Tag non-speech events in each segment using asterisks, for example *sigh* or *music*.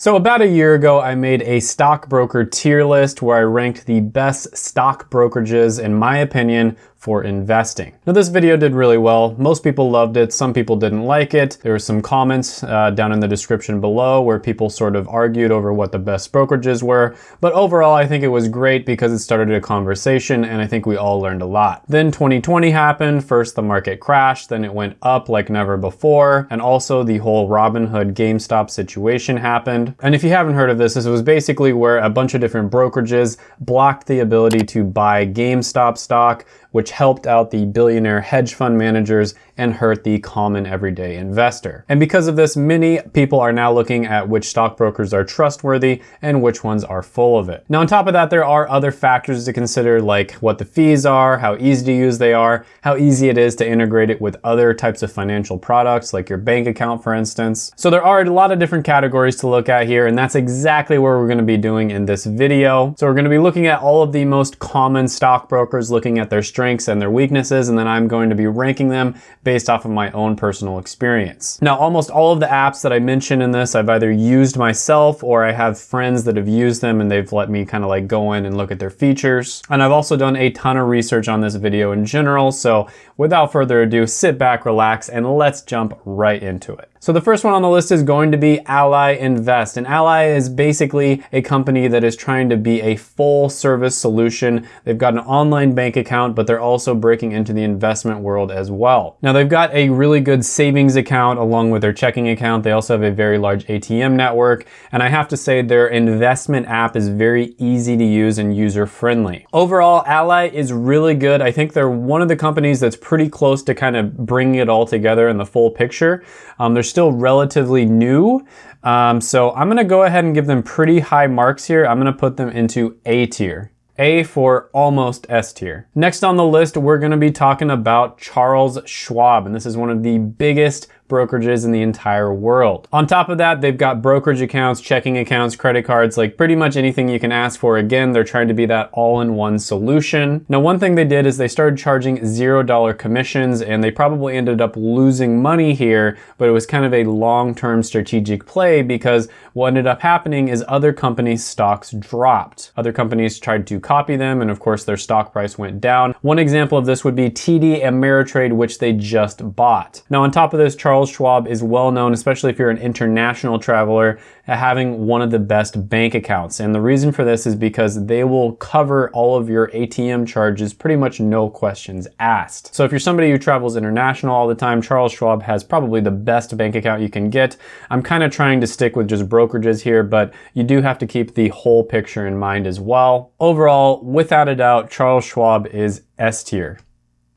So about a year ago, I made a stockbroker tier list where I ranked the best stock brokerages, in my opinion, for investing. Now this video did really well. Most people loved it. Some people didn't like it. There were some comments uh, down in the description below where people sort of argued over what the best brokerages were. But overall, I think it was great because it started a conversation and I think we all learned a lot. Then 2020 happened. First the market crashed, then it went up like never before. And also the whole Robinhood GameStop situation happened. And if you haven't heard of this, this was basically where a bunch of different brokerages blocked the ability to buy GameStop stock which helped out the billionaire hedge fund managers and hurt the common everyday investor. And because of this, many people are now looking at which stockbrokers are trustworthy and which ones are full of it. Now, on top of that, there are other factors to consider like what the fees are, how easy to use they are, how easy it is to integrate it with other types of financial products like your bank account, for instance. So there are a lot of different categories to look at here, and that's exactly what we're gonna be doing in this video. So we're gonna be looking at all of the most common stockbrokers, looking at their strengths and their weaknesses, and then I'm going to be ranking them based off of my own personal experience. Now, almost all of the apps that I mentioned in this, I've either used myself or I have friends that have used them and they've let me kind of like go in and look at their features. And I've also done a ton of research on this video in general. So without further ado, sit back, relax, and let's jump right into it. So the first one on the list is going to be Ally Invest. And Ally is basically a company that is trying to be a full service solution. They've got an online bank account, but they're also breaking into the investment world as well. Now they've got a really good savings account along with their checking account. They also have a very large ATM network. And I have to say their investment app is very easy to use and user friendly. Overall, Ally is really good. I think they're one of the companies that's pretty close to kind of bringing it all together in the full picture. Um, they're still relatively new. Um, so I'm gonna go ahead and give them pretty high marks here. I'm gonna put them into A tier. A for almost S tier. Next on the list, we're gonna be talking about Charles Schwab, and this is one of the biggest brokerages in the entire world. On top of that, they've got brokerage accounts, checking accounts, credit cards, like pretty much anything you can ask for. Again, they're trying to be that all-in-one solution. Now, one thing they did is they started charging $0 commissions and they probably ended up losing money here, but it was kind of a long-term strategic play because what ended up happening is other companies' stocks dropped. Other companies tried to copy them and of course their stock price went down. One example of this would be TD Ameritrade, which they just bought. Now on top of this, Charles Charles Schwab is well known, especially if you're an international traveler, having one of the best bank accounts. And the reason for this is because they will cover all of your ATM charges, pretty much no questions asked. So if you're somebody who travels international all the time, Charles Schwab has probably the best bank account you can get. I'm kind of trying to stick with just brokerages here, but you do have to keep the whole picture in mind as well. Overall, without a doubt, Charles Schwab is S tier.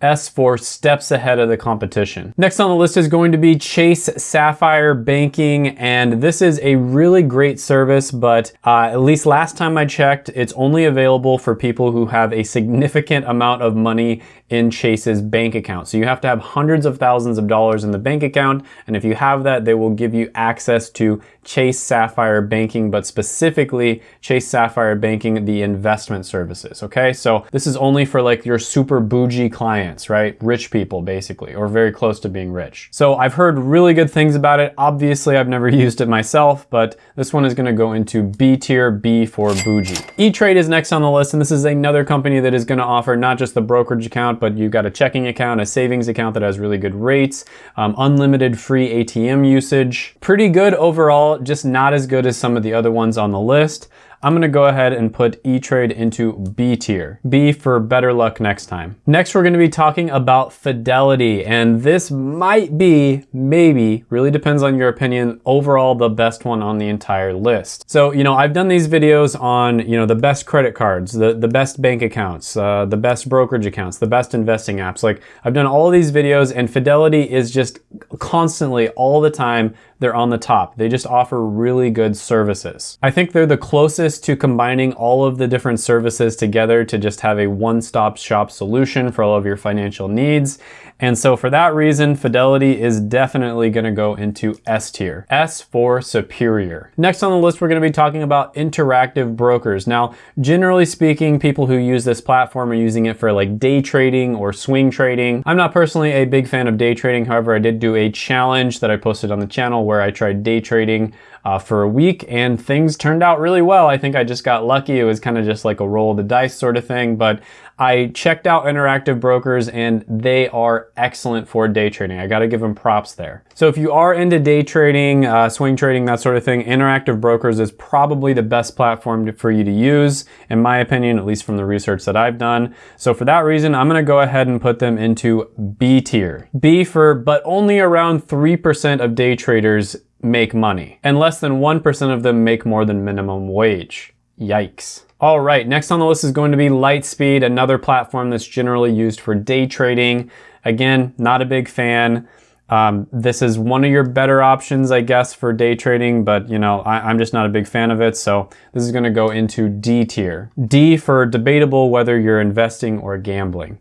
S4 steps ahead of the competition. Next on the list is going to be Chase Sapphire Banking, and this is a really great service, but uh, at least last time I checked, it's only available for people who have a significant amount of money in Chase's bank account. So you have to have hundreds of thousands of dollars in the bank account, and if you have that, they will give you access to Chase Sapphire Banking, but specifically Chase Sapphire Banking, the investment services, okay? So this is only for like your super bougie clients, right? Rich people, basically, or very close to being rich. So I've heard really good things about it. Obviously, I've never *laughs* used it myself, but this one is gonna go into B tier, B for bougie. E-Trade is next on the list, and this is another company that is gonna offer not just the brokerage account, but you've got a checking account, a savings account that has really good rates, um, unlimited free ATM usage. Pretty good overall just not as good as some of the other ones on the list. I'm gonna go ahead and put E-Trade into B tier. B for better luck next time. Next, we're gonna be talking about Fidelity, and this might be, maybe, really depends on your opinion, overall the best one on the entire list. So, you know, I've done these videos on, you know, the best credit cards, the, the best bank accounts, uh, the best brokerage accounts, the best investing apps. Like, I've done all these videos, and Fidelity is just constantly, all the time, they're on the top. They just offer really good services. I think they're the closest to combining all of the different services together to just have a one-stop shop solution for all of your financial needs. And so for that reason, Fidelity is definitely gonna go into S tier. S for superior. Next on the list, we're gonna be talking about interactive brokers. Now, generally speaking, people who use this platform are using it for like day trading or swing trading. I'm not personally a big fan of day trading. However, I did do a challenge that I posted on the channel where I tried day trading uh, for a week and things turned out really well. I think I just got lucky. It was kind of just like a roll of the dice sort of thing, but I checked out Interactive Brokers and they are excellent for day trading. I gotta give them props there. So if you are into day trading, uh, swing trading, that sort of thing, Interactive Brokers is probably the best platform for you to use, in my opinion, at least from the research that I've done. So for that reason, I'm gonna go ahead and put them into B tier. B for, but only around 3% of day traders make money, and less than 1% of them make more than minimum wage. Yikes. All right, next on the list is going to be Lightspeed, another platform that's generally used for day trading. Again, not a big fan. Um, this is one of your better options, I guess, for day trading, but you know, I, am just not a big fan of it. So this is gonna go into D tier. D for debatable whether you're investing or gambling.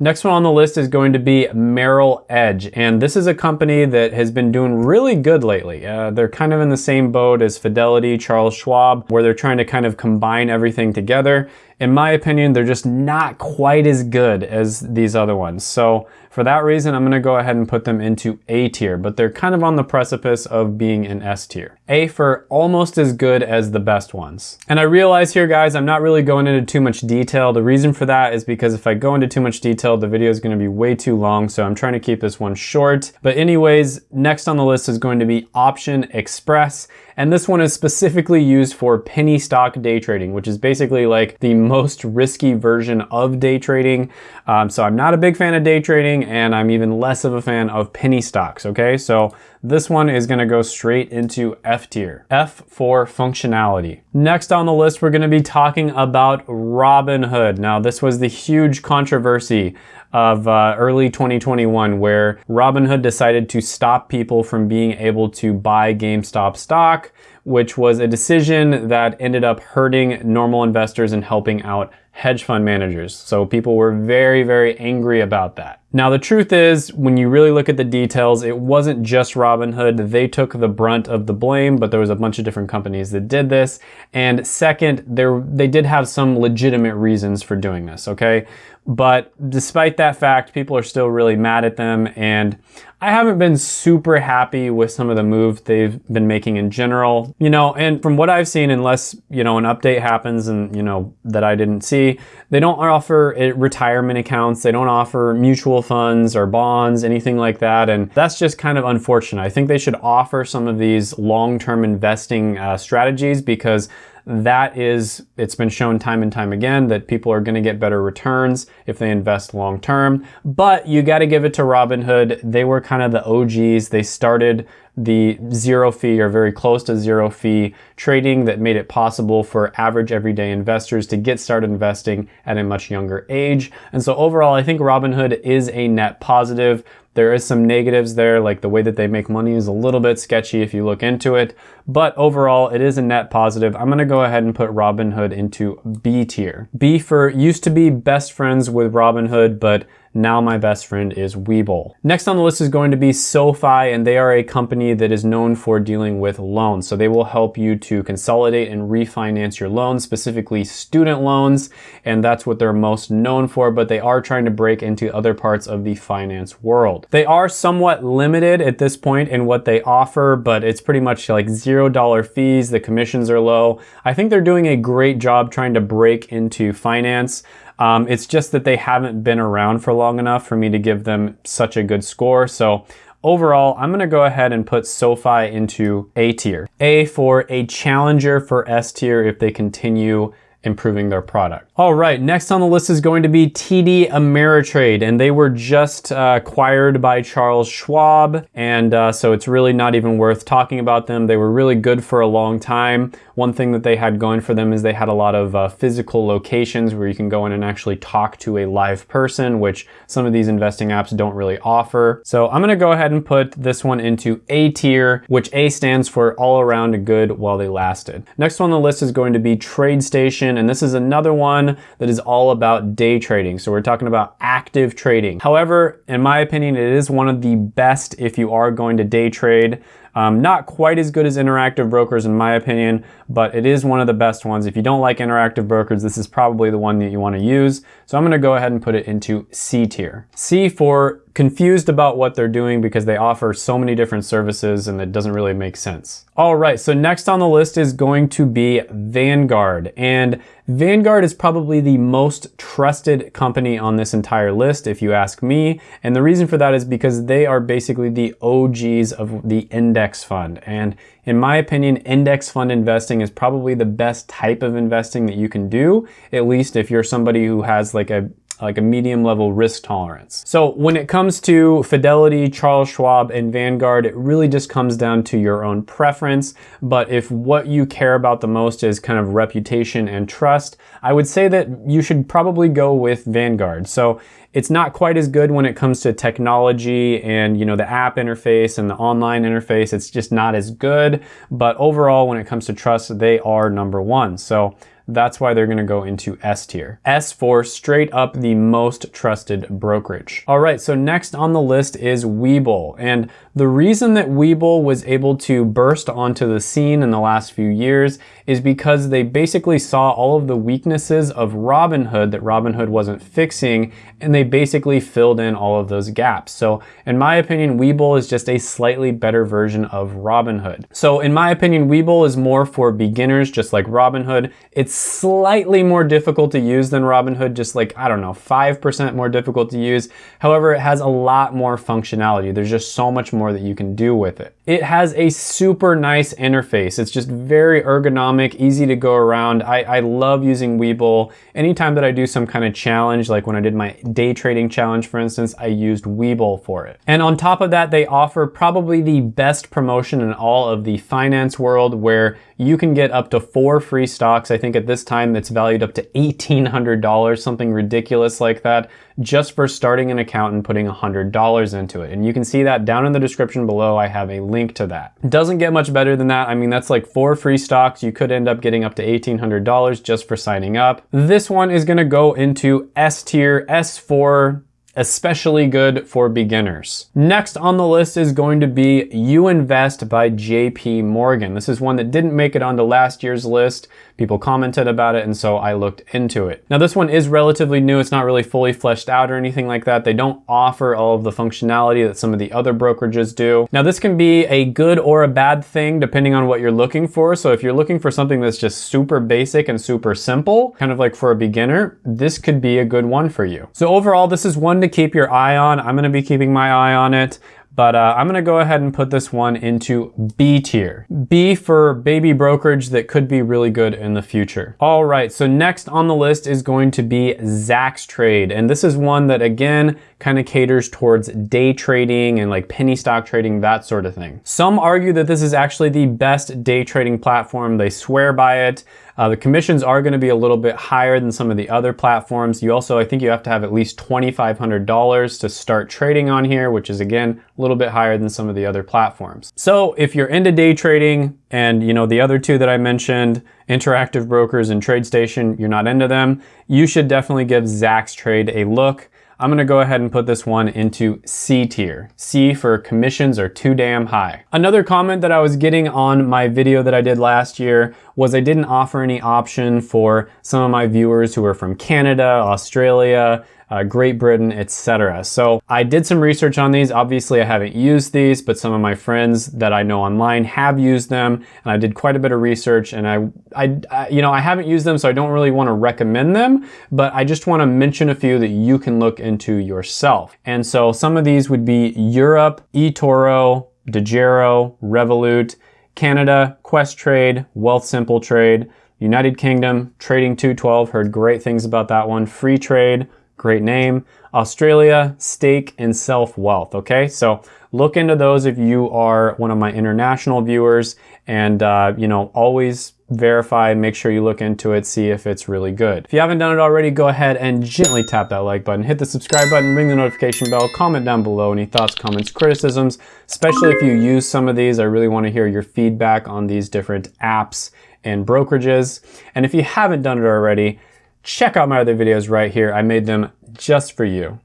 Next one on the list is going to be Merrill Edge, and this is a company that has been doing really good lately. Uh, they're kind of in the same boat as Fidelity, Charles Schwab, where they're trying to kind of combine everything together in my opinion, they're just not quite as good as these other ones. So for that reason, I'm gonna go ahead and put them into A tier, but they're kind of on the precipice of being an S tier. A for almost as good as the best ones. And I realize here, guys, I'm not really going into too much detail. The reason for that is because if I go into too much detail, the video is gonna be way too long, so I'm trying to keep this one short. But anyways, next on the list is going to be Option Express. And this one is specifically used for penny stock day trading, which is basically like the most risky version of day trading. Um, so I'm not a big fan of day trading and I'm even less of a fan of penny stocks, okay? So this one is gonna go straight into F tier. F for functionality. Next on the list, we're gonna be talking about Robinhood. Now, this was the huge controversy of uh, early 2021 where Robinhood decided to stop people from being able to buy GameStop stock, which was a decision that ended up hurting normal investors and helping out hedge fund managers. So people were very, very angry about that. Now the truth is, when you really look at the details, it wasn't just Robinhood. They took the brunt of the blame, but there was a bunch of different companies that did this. And second, there they did have some legitimate reasons for doing this, okay? But despite that fact, people are still really mad at them. And I haven't been super happy with some of the moves they've been making in general. You know, and from what I've seen, unless, you know, an update happens and, you know, that I didn't see, they don't offer eh, retirement accounts. They don't offer mutual funds or bonds, anything like that. And that's just kind of unfortunate. I think they should offer some of these long-term investing uh, strategies because that is, it's been shown time and time again that people are gonna get better returns if they invest long term. But you gotta give it to Robinhood. They were kind of the OGs. They started the zero fee or very close to zero fee trading that made it possible for average everyday investors to get started investing at a much younger age. And so overall, I think Robinhood is a net positive. There is some negatives there, like the way that they make money is a little bit sketchy if you look into it, but overall it is a net positive. I'm gonna go ahead and put Robinhood into B tier. B for used to be best friends with Robinhood, but now my best friend is Webull. Next on the list is going to be SoFi, and they are a company that is known for dealing with loans. So they will help you to consolidate and refinance your loans, specifically student loans, and that's what they're most known for, but they are trying to break into other parts of the finance world. They are somewhat limited at this point in what they offer, but it's pretty much like $0 fees, the commissions are low. I think they're doing a great job trying to break into finance. Um, it's just that they haven't been around for long enough for me to give them such a good score. So overall, I'm gonna go ahead and put SoFi into A tier. A for a challenger for S tier if they continue improving their product. All right, next on the list is going to be TD Ameritrade, and they were just uh, acquired by Charles Schwab, and uh, so it's really not even worth talking about them. They were really good for a long time. One thing that they had going for them is they had a lot of uh, physical locations where you can go in and actually talk to a live person, which some of these investing apps don't really offer. So I'm gonna go ahead and put this one into A tier, which A stands for all around good while they lasted. Next on the list is going to be TradeStation, and this is another one that is all about day trading. So we're talking about active trading. However, in my opinion, it is one of the best if you are going to day trade. Um, not quite as good as Interactive Brokers in my opinion, but it is one of the best ones. If you don't like Interactive Brokers, this is probably the one that you want to use. So I'm going to go ahead and put it into C tier. C for confused about what they're doing because they offer so many different services and it doesn't really make sense. All right, so next on the list is going to be Vanguard. And Vanguard is probably the most trusted company on this entire list, if you ask me. And the reason for that is because they are basically the OGs of the index fund. And in my opinion, index fund investing is probably the best type of investing that you can do, at least if you're somebody who has like a like a medium level risk tolerance. So when it comes to Fidelity, Charles Schwab, and Vanguard, it really just comes down to your own preference. But if what you care about the most is kind of reputation and trust, I would say that you should probably go with Vanguard. So it's not quite as good when it comes to technology and you know the app interface and the online interface. It's just not as good. But overall, when it comes to trust, they are number one. So that's why they're gonna go into S tier. S for straight up the most trusted brokerage. All right, so next on the list is Webull. And the reason that Webull was able to burst onto the scene in the last few years is because they basically saw all of the weaknesses of Robinhood that Robinhood wasn't fixing, and they basically filled in all of those gaps. So in my opinion, Webull is just a slightly better version of Robinhood. So in my opinion, Webull is more for beginners, just like Robinhood. It's slightly more difficult to use than Robinhood, just like, I don't know, 5% more difficult to use. However, it has a lot more functionality. There's just so much more that you can do with it. It has a super nice interface. It's just very ergonomic, easy to go around. I, I love using Webull. Anytime that I do some kind of challenge, like when I did my day trading challenge, for instance, I used Webull for it. And on top of that, they offer probably the best promotion in all of the finance world where you can get up to four free stocks. I think at this time it's valued up to $1,800, something ridiculous like that, just for starting an account and putting $100 into it. And you can see that down in the description below, I have a link to that. Doesn't get much better than that. I mean, that's like four free stocks. You could end up getting up to $1,800 just for signing up. This one is gonna go into S tier, S4, especially good for beginners. Next on the list is going to be You Invest by JP Morgan. This is one that didn't make it onto last year's list. People commented about it and so I looked into it. Now this one is relatively new. It's not really fully fleshed out or anything like that. They don't offer all of the functionality that some of the other brokerages do. Now this can be a good or a bad thing depending on what you're looking for. So if you're looking for something that's just super basic and super simple, kind of like for a beginner, this could be a good one for you. So overall, this is one to keep your eye on. I'm gonna be keeping my eye on it. But uh, I'm gonna go ahead and put this one into B tier. B for baby brokerage that could be really good in the future. All right, so next on the list is going to be Zacks Trade. And this is one that again, kind of caters towards day trading and like penny stock trading, that sort of thing. Some argue that this is actually the best day trading platform. They swear by it. Uh, the commissions are going to be a little bit higher than some of the other platforms. You also, I think you have to have at least $2,500 to start trading on here, which is again, a little bit higher than some of the other platforms. So if you're into day trading and you know the other two that I mentioned, Interactive Brokers and TradeStation, you're not into them, you should definitely give Zacks Trade a look. I'm gonna go ahead and put this one into C tier. C for commissions are too damn high. Another comment that I was getting on my video that I did last year was I didn't offer any option for some of my viewers who are from Canada, Australia, uh, Great Britain, etc. So I did some research on these. Obviously, I haven't used these, but some of my friends that I know online have used them, and I did quite a bit of research. And I, I, I you know, I haven't used them, so I don't really want to recommend them, but I just want to mention a few that you can look into yourself. And so some of these would be Europe, eToro, Degiro, Revolut, Canada, Questrade, Wealthsimple Trade, United Kingdom, Trading 212, heard great things about that one. Freetrade, great name. Australia, Stake, and Self Wealth, okay? So look into those if you are one of my international viewers and, uh, you know, always verify, make sure you look into it, see if it's really good. If you haven't done it already, go ahead and gently tap that like button, hit the subscribe button, ring the notification bell, comment down below any thoughts, comments, criticisms, especially if you use some of these. I really wanna hear your feedback on these different apps and brokerages. And if you haven't done it already, check out my other videos right here. I made them just for you.